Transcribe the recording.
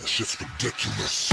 That shit's ridiculous.